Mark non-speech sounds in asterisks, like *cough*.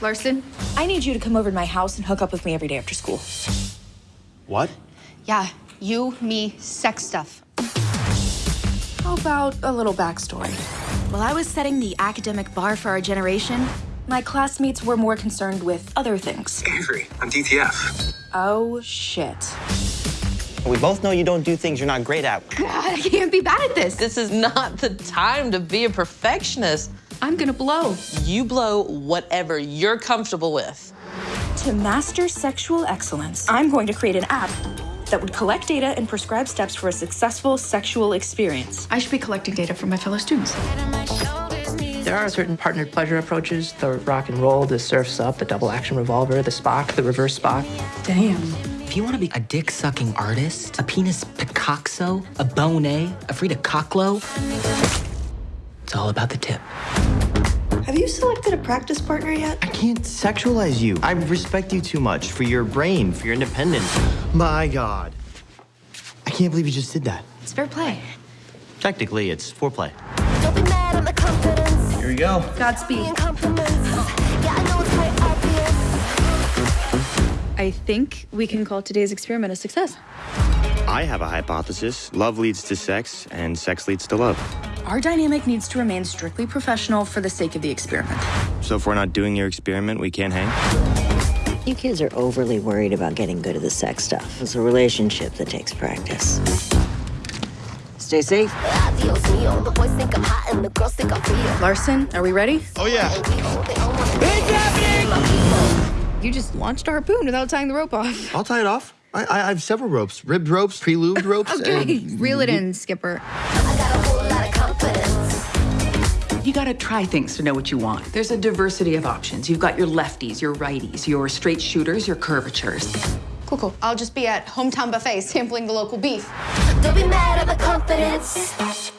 Larson, I need you to come over to my house and hook up with me every day after school. What? Yeah, you, me, sex stuff. How about a little backstory? While I was setting the academic bar for our generation, my classmates were more concerned with other things. Avery, on DTF. Oh, shit. We both know you don't do things you're not great at. God, I can't be bad at this. This is not the time to be a perfectionist. I'm gonna blow. You blow whatever you're comfortable with. To master sexual excellence, I'm going to create an app that would collect data and prescribe steps for a successful sexual experience. I should be collecting data from my fellow students. There are certain partnered pleasure approaches the rock and roll, the surf's up, the double action revolver, the Spock, the reverse Spock. Damn. If you want to be a dick sucking artist, a penis Picasso, a Monet, a Frida Kahlo, it's all about the tip. Have you selected a practice partner yet? I can't sexualize you. I respect you too much for your brain, for your independence. My God. I can't believe you just did that. It's fair play. Technically, it's foreplay. Don't be mad at my confidence. Here we go. Godspeed. Yeah, I know it's quite obvious. I think we can call today's experiment a success. I have a hypothesis. Love leads to sex, and sex leads to love. Our dynamic needs to remain strictly professional for the sake of the experiment. So if we're not doing your experiment, we can't hang? You kids are overly worried about getting good at the sex stuff. It's a relationship that takes practice. Stay safe. Adios, mío. The boys think I'm hot and the girls think I'm real. Larson, are we ready? Oh, yeah. Big happening! You just launched a harpoon without tying the rope off. I'll tie it off. I, I I have several ropes ribbed ropes, pre lubed ropes. *laughs* Okay, and- reel it in, Skipper. You gotta try things to know what you want. There's a diversity of options. You've got your lefties, your righties, your straight shooters, your curvatures. Cool, cool. I'll just be at Hometown Buffet sampling the local beef. Don't be mad at my confidence.